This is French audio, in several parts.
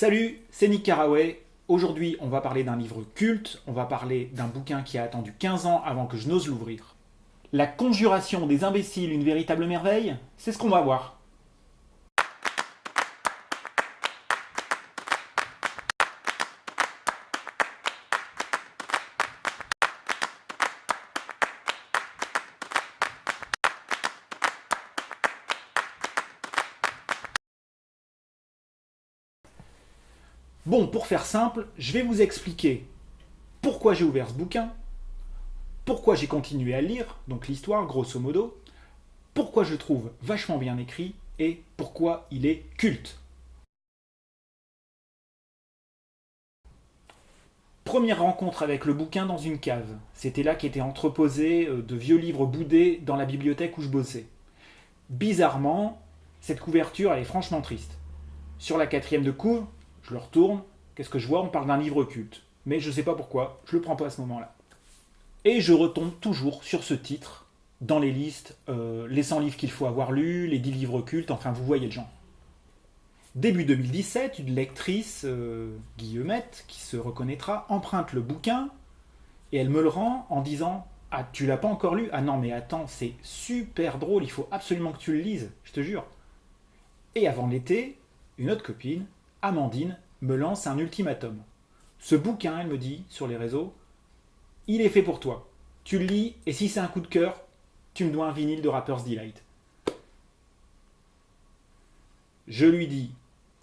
Salut, c'est Nick Carraway. Aujourd'hui, on va parler d'un livre culte, on va parler d'un bouquin qui a attendu 15 ans avant que je n'ose l'ouvrir. La conjuration des imbéciles, une véritable merveille C'est ce qu'on va voir. Bon, pour faire simple, je vais vous expliquer pourquoi j'ai ouvert ce bouquin, pourquoi j'ai continué à lire, donc l'histoire grosso modo, pourquoi je trouve vachement bien écrit et pourquoi il est culte. Première rencontre avec le bouquin dans une cave. C'était là qu'étaient entreposés euh, de vieux livres boudés dans la bibliothèque où je bossais. Bizarrement, cette couverture elle est franchement triste. Sur la quatrième de couve, je le retourne, qu'est-ce que je vois? On parle d'un livre culte. Mais je ne sais pas pourquoi, je le prends pas à ce moment-là. Et je retombe toujours sur ce titre, dans les listes, euh, les 100 livres qu'il faut avoir lus, les 10 livres cultes, enfin vous voyez le genre. Début 2017, une lectrice, euh, Guillemette, qui se reconnaîtra, emprunte le bouquin et elle me le rend en disant « Ah, tu l'as pas encore lu? Ah non, mais attends, c'est super drôle, il faut absolument que tu le lises, je te jure. » Et avant l'été, une autre copine, Amandine me lance un ultimatum. Ce bouquin, elle me dit sur les réseaux, il est fait pour toi. Tu le lis et si c'est un coup de cœur, tu me dois un vinyle de Rapper's Delight. Je lui dis,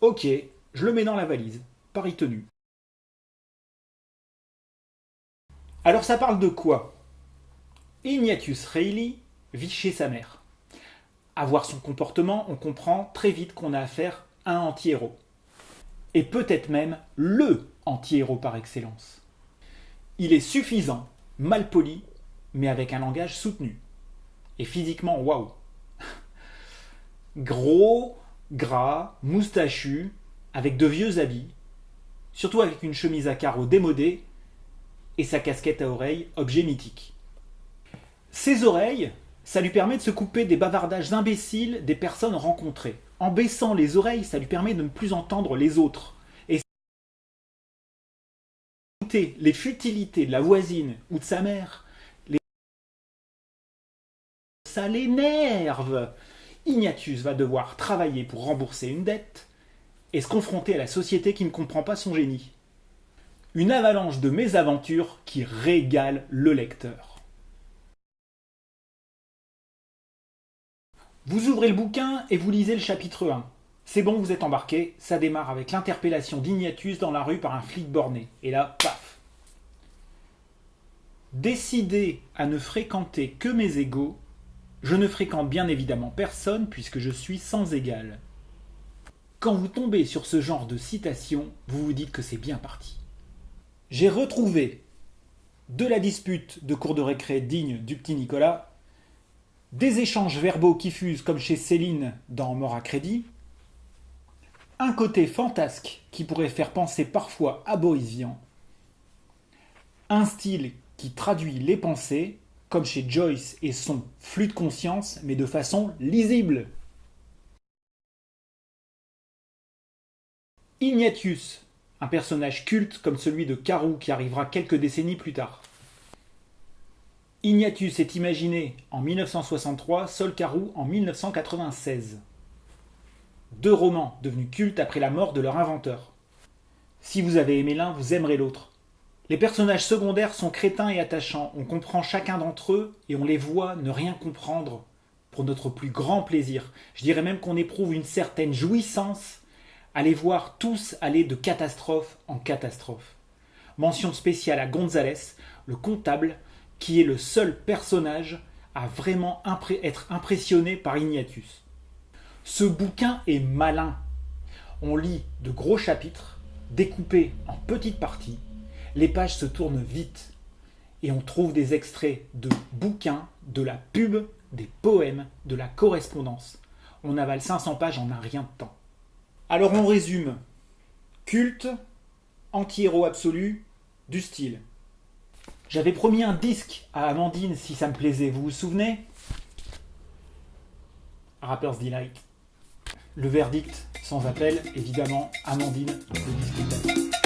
ok, je le mets dans la valise, pari tenu. Alors ça parle de quoi? Ignatius Reilly vit chez sa mère. À voir son comportement, on comprend très vite qu'on a affaire à un anti-héros et peut-être même LE anti-héros par excellence. Il est suffisant, mal poli, mais avec un langage soutenu. Et physiquement, waouh Gros, gras, moustachu, avec de vieux habits, surtout avec une chemise à carreaux démodée et sa casquette à oreilles, objet mythique. Ses oreilles, ça lui permet de se couper des bavardages imbéciles des personnes rencontrées. En baissant les oreilles, ça lui permet de ne plus entendre les autres. Et les futilités de la voisine ou de sa mère, ça l'énerve. Ignatius va devoir travailler pour rembourser une dette et se confronter à la société qui ne comprend pas son génie. Une avalanche de mésaventures qui régale le lecteur. Vous ouvrez le bouquin et vous lisez le chapitre 1. C'est bon, vous êtes embarqué, ça démarre avec l'interpellation d'Ignatius dans la rue par un flic borné. Et là, paf Décidé à ne fréquenter que mes égaux, je ne fréquente bien évidemment personne puisque je suis sans égal. Quand vous tombez sur ce genre de citation, vous vous dites que c'est bien parti. J'ai retrouvé de la dispute de cours de récré digne du petit Nicolas des échanges verbaux qui fusent comme chez Céline dans Mort à crédit, un côté fantasque qui pourrait faire penser parfois à Boris Vian, un style qui traduit les pensées, comme chez Joyce et son flux de conscience, mais de façon lisible. Ignatius, un personnage culte comme celui de Carou qui arrivera quelques décennies plus tard. Ignatius est imaginé en 1963, Sol Carou en 1996. Deux romans devenus cultes après la mort de leur inventeur. Si vous avez aimé l'un, vous aimerez l'autre. Les personnages secondaires sont crétins et attachants, on comprend chacun d'entre eux et on les voit ne rien comprendre pour notre plus grand plaisir. Je dirais même qu'on éprouve une certaine jouissance à les voir tous aller de catastrophe en catastrophe. Mention spéciale à Gonzalez, le comptable, qui est le seul personnage à vraiment être impressionné par Ignatius. Ce bouquin est malin. On lit de gros chapitres, découpés en petites parties. Les pages se tournent vite. Et on trouve des extraits de bouquins, de la pub, des poèmes, de la correspondance. On avale 500 pages en un rien de temps. Alors on résume. Culte, anti-héros absolu, du style. J'avais promis un disque à Amandine si ça me plaisait, vous vous souvenez? Rapper's Delight. Le verdict, Sans appel, évidemment, Amandine le discutait.